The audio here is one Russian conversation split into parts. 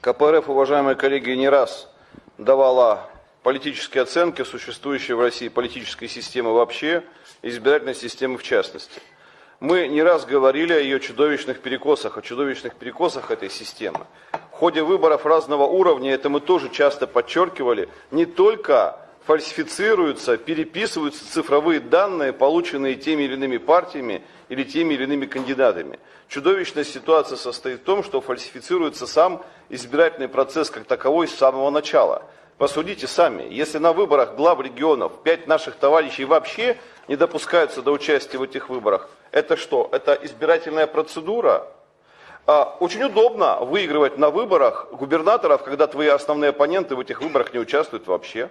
КПРФ, уважаемые коллеги, не раз давала политические оценки существующей в России политической системы вообще, избирательной системы в частности. Мы не раз говорили о ее чудовищных перекосах, о чудовищных перекосах этой системы. В ходе выборов разного уровня, это мы тоже часто подчеркивали, не только фальсифицируются, переписываются цифровые данные, полученные теми или иными партиями или теми или иными кандидатами. Чудовищная ситуация состоит в том, что фальсифицируется сам избирательный процесс как таковой с самого начала. Посудите сами, если на выборах глав регионов пять наших товарищей вообще не допускаются до участия в этих выборах, это что? Это избирательная процедура? А, очень удобно выигрывать на выборах губернаторов, когда твои основные оппоненты в этих выборах не участвуют вообще.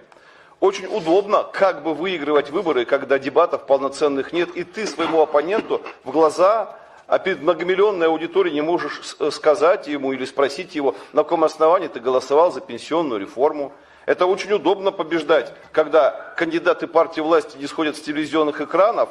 Очень удобно как бы выигрывать выборы, когда дебатов полноценных нет, и ты своему оппоненту в глаза, а перед многомиллионной аудиторией не можешь э, сказать ему или спросить его, на каком основании ты голосовал за пенсионную реформу. Это очень удобно побеждать, когда кандидаты партии власти не сходят с телевизионных экранов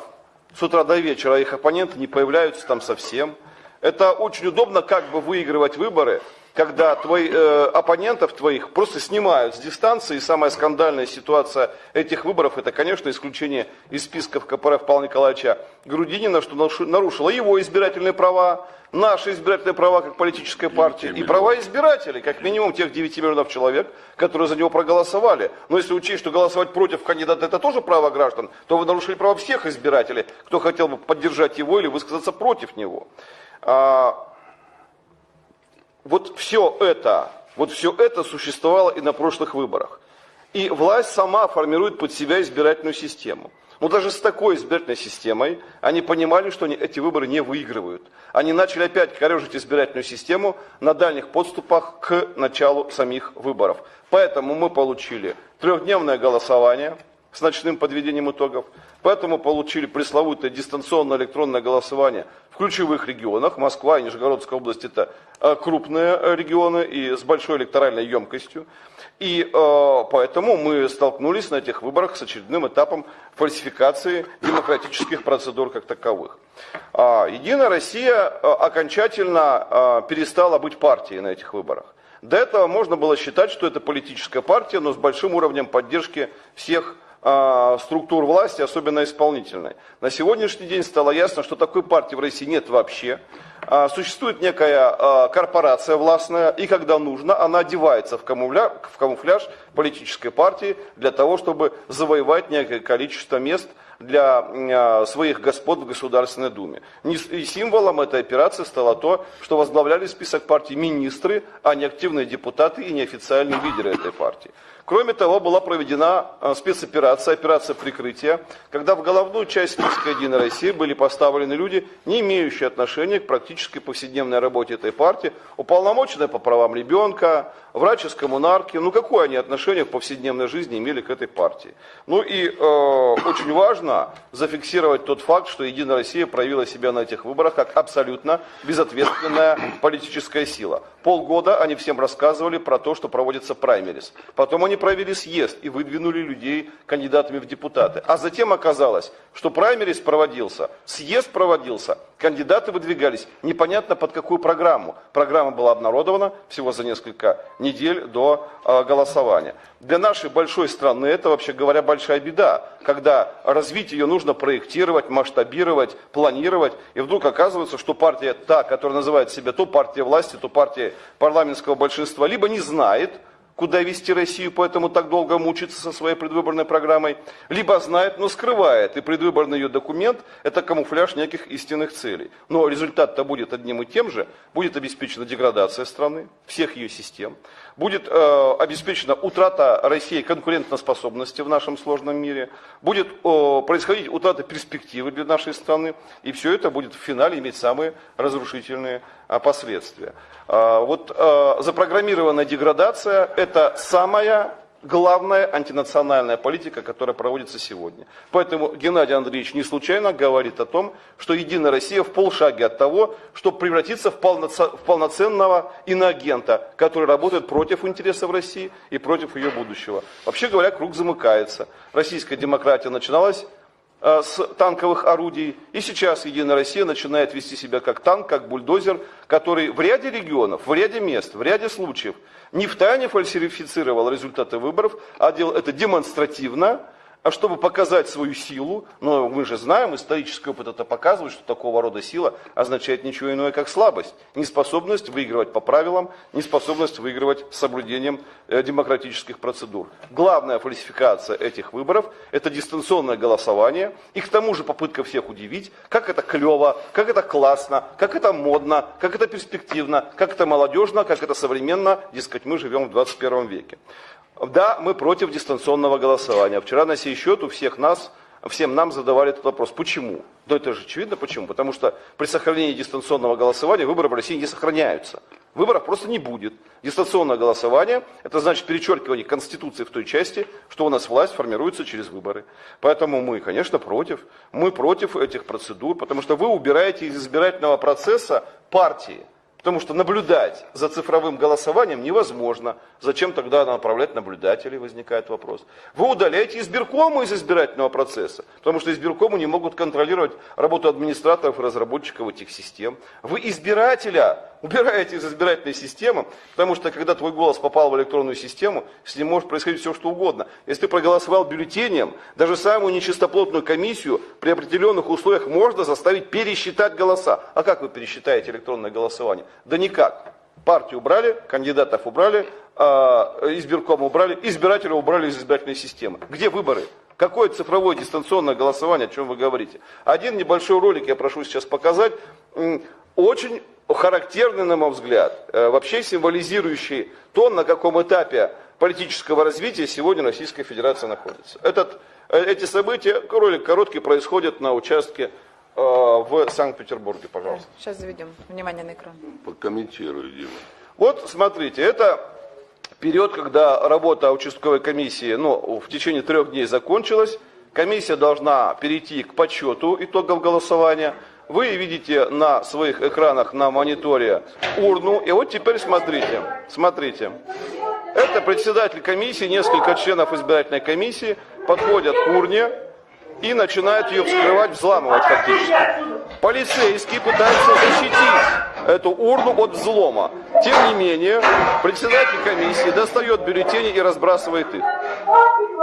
с утра до вечера, а их оппоненты не появляются там совсем. Это очень удобно как бы выигрывать выборы, когда твои, э, оппонентов твоих просто снимают с дистанции. И самая скандальная ситуация этих выборов, это, конечно, исключение из списков КПРФ Павла Николаевича Грудинина, что нарушило его избирательные права, наши избирательные права как политическая партия и права избирателей, как минимум тех 9 миллионов человек, которые за него проголосовали. Но если учесть, что голосовать против кандидата это тоже право граждан, то вы нарушили право всех избирателей, кто хотел бы поддержать его или высказаться против него. А, вот все это, вот все это существовало и на прошлых выборах. И власть сама формирует под себя избирательную систему. Но даже с такой избирательной системой они понимали, что они эти выборы не выигрывают. Они начали опять корежить избирательную систему на дальних подступах к началу самих выборов. Поэтому мы получили трехдневное голосование с ночным подведением итогов. Поэтому получили пресловутое дистанционное электронное голосование в ключевых регионах. Москва и Нижегородская область это э, крупные э, регионы и с большой электоральной емкостью. И э, поэтому мы столкнулись на этих выборах с очередным этапом фальсификации демократических процедур как таковых. А, Единая Россия окончательно перестала быть партией на этих выборах. До этого можно было считать, что это политическая партия, но с большим уровнем поддержки всех структур власти, особенно исполнительной. На сегодняшний день стало ясно, что такой партии в России нет вообще. А, существует некая а, корпорация властная, и когда нужно, она одевается в камуфляж, в камуфляж политической партии для того, чтобы завоевать некое количество мест для своих господ в Государственной Думе. И символом этой операции стало то, что возглавляли список партий министры, а не активные депутаты и неофициальные лидеры этой партии. Кроме того, была проведена э, спецоперация, операция прикрытия, когда в головную часть списка «Единой России» были поставлены люди, не имеющие отношения к практической повседневной работе этой партии, уполномоченные по правам ребенка, врач из коммунарки. Ну, какое они отношение к повседневной жизни имели к этой партии? Ну и э, очень важно зафиксировать тот факт, что «Единая Россия» проявила себя на этих выборах как абсолютно безответственная политическая сила. Полгода они всем рассказывали про то, что проводится праймерис. Потом они провели съезд и выдвинули людей кандидатами в депутаты. А затем оказалось, что праймерис проводился, съезд проводился, кандидаты выдвигались непонятно под какую программу. Программа была обнародована всего за несколько недель до э, голосования. Для нашей большой страны это, вообще говоря, большая беда, когда развитие ее нужно проектировать, масштабировать, планировать, и вдруг оказывается, что партия та, которая называет себя то партия власти, то партия парламентского большинства, либо не знает, куда вести Россию, поэтому так долго мучится со своей предвыборной программой, либо знает, но скрывает, и предвыборный ее документ – это камуфляж неких истинных целей. Но результат-то будет одним и тем же, будет обеспечена деградация страны, всех ее систем, будет э, обеспечена утрата России конкурентоспособности в нашем сложном мире, будет э, происходить утрата перспективы для нашей страны, и все это будет в финале иметь самые разрушительные э, последствия. Э, вот э, запрограммированная деградация – это самая главная антинациональная политика, которая проводится сегодня. Поэтому Геннадий Андреевич не случайно говорит о том, что Единая Россия в полшаге от того, чтобы превратиться в, полноценного иноагента, который работает против интересов России и против ее будущего. Вообще говоря, круг замыкается. Российская демократия начиналась с танковых орудий. И сейчас Единая Россия начинает вести себя как танк, как бульдозер, который в ряде регионов, в ряде мест, в ряде случаев не в тайне фальсифицировал результаты выборов, а делал это демонстративно, а чтобы показать свою силу, но мы же знаем, исторический опыт это показывает, что такого рода сила означает ничего иное, как слабость. Неспособность выигрывать по правилам, неспособность выигрывать с соблюдением э, демократических процедур. Главная фальсификация этих выборов – это дистанционное голосование, и к тому же попытка всех удивить, как это клево, как это классно, как это модно, как это перспективно, как это молодежно, как это современно, дескать, мы живем в 21 веке. Да, мы против дистанционного голосования. Вчера на сей счет у всех нас, всем нам задавали этот вопрос. Почему? Ну это же очевидно почему. Потому что при сохранении дистанционного голосования выборы в России не сохраняются. Выборов просто не будет. Дистанционное голосование, это значит перечеркивание Конституции в той части, что у нас власть формируется через выборы. Поэтому мы, конечно, против. Мы против этих процедур, потому что вы убираете из избирательного процесса партии. Потому что наблюдать за цифровым голосованием невозможно. Зачем тогда направлять наблюдателей, возникает вопрос. Вы удаляете избиркому из избирательного процесса, потому что избиркому не могут контролировать работу администраторов и разработчиков этих систем. Вы избирателя убираете из избирательной системы, потому что когда твой голос попал в электронную систему, с ним может происходить все что угодно. Если ты проголосовал бюллетенем, даже самую нечистоплотную комиссию при определенных условиях можно заставить пересчитать голоса. А как вы пересчитаете электронное голосование? Да никак. Партию убрали, кандидатов убрали, а, избирком убрали, избирателя убрали из избирательной системы. Где выборы? Какое цифровое дистанционное голосование, о чем вы говорите? Один небольшой ролик я прошу сейчас показать. Очень характерный, на мой взгляд, э, вообще символизирующий то, на каком этапе политического развития сегодня Российская Федерация находится. Этот, э, эти события, ролик короткий, происходят на участке э, в Санкт-Петербурге, пожалуйста. Сейчас заведем. Внимание на экран. Покомментирую, Дима. Вот, смотрите, это период, когда работа участковой комиссии ну, в течение трех дней закончилась. Комиссия должна перейти к подсчету итогов голосования. Вы видите на своих экранах на мониторе урну. И вот теперь смотрите, смотрите. Это председатель комиссии, несколько членов избирательной комиссии подходят к урне и начинают ее вскрывать, взламывать фактически. Полицейские пытаются защитить эту урну от взлома. Тем не менее, председатель комиссии достает бюллетени и разбрасывает их.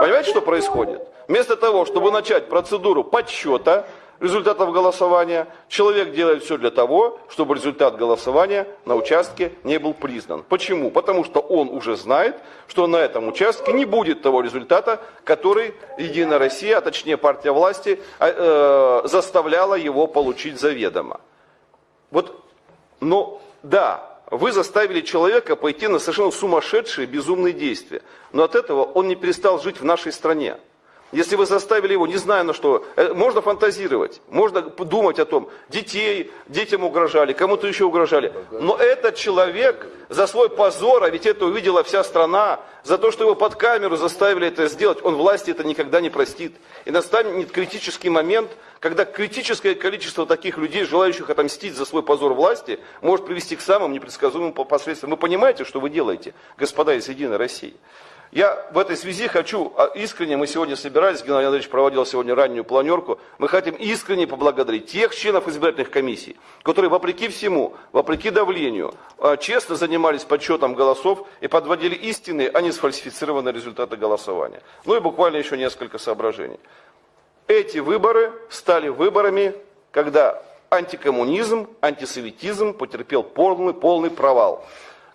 Понимаете, что происходит? Вместо того, чтобы начать процедуру подсчета, результатов голосования, человек делает все для того, чтобы результат голосования на участке не был признан. Почему? Потому что он уже знает, что на этом участке не будет того результата, который Единая Россия, а точнее партия власти, э, заставляла его получить заведомо. Вот, но да, вы заставили человека пойти на совершенно сумасшедшие, безумные действия. Но от этого он не перестал жить в нашей стране. Если вы заставили его, не знаю на что, э, можно фантазировать, можно думать о том, детей, детям угрожали, кому-то еще угрожали. Но этот человек за свой позор, а ведь это увидела вся страна, за то, что его под камеру заставили это сделать, он власти это никогда не простит. И настанет критический момент, когда критическое количество таких людей, желающих отомстить за свой позор власти, может привести к самым непредсказуемым последствиям. Вы понимаете, что вы делаете, господа из Единой России? Я в этой связи хочу, а, искренне, мы сегодня собирались, Геннадий Андреевич проводил сегодня раннюю планерку, мы хотим искренне поблагодарить тех членов избирательных комиссий, которые вопреки всему, вопреки давлению, а, честно занимались подсчетом голосов и подводили истинные, а не сфальсифицированные результаты голосования. Ну и буквально еще несколько соображений. Эти выборы стали выборами, когда антикоммунизм, антисоветизм потерпел полный, полный провал.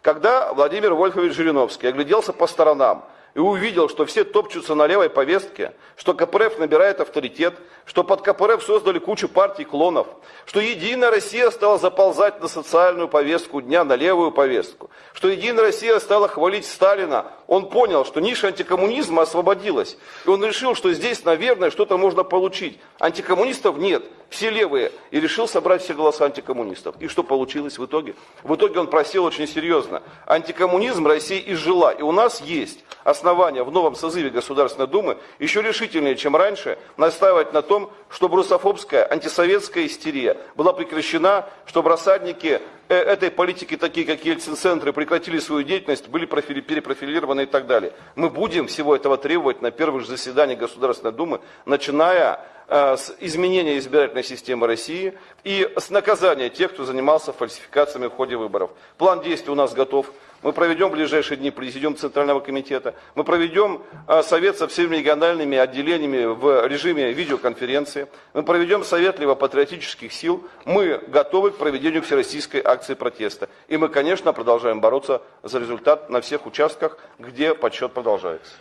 Когда Владимир Вольфович Жириновский огляделся по сторонам и увидел, что все топчутся на левой повестке, что КПРФ набирает авторитет, что под КПРФ создали кучу партий клонов, что Единая Россия стала заползать на социальную повестку дня, на левую повестку, что Единая Россия стала хвалить Сталина, он понял, что ниша антикоммунизма освободилась, и он решил, что здесь, наверное, что-то можно получить. Антикоммунистов нет, все левые, и решил собрать все голоса антикоммунистов. И что получилось в итоге? В итоге он просил очень серьезно. Антикоммунизм Россия изжила, и у нас есть основания в новом созыве Государственной Думы еще решительнее, чем раньше, настаивать на том, чтобы русофобская, антисоветская истерия была прекращена, чтобы рассадники этой политики, такие как Ельцин-центры, прекратили свою деятельность, были профили, перепрофилированы и так далее. Мы будем всего этого требовать на первых же заседаниях Государственной Думы, начиная э, с изменения избирательной системы России и с наказания тех, кто занимался фальсификациями в ходе выборов. План действий у нас готов. Мы проведем в ближайшие дни президиум Центрального комитета. Мы проведем а, совет со всеми региональными отделениями в режиме видеоконференции. Мы проведем совет левопатриотических сил. Мы готовы к проведению всероссийской акции протеста. И мы, конечно, продолжаем бороться за результат на всех участках, где подсчет продолжается.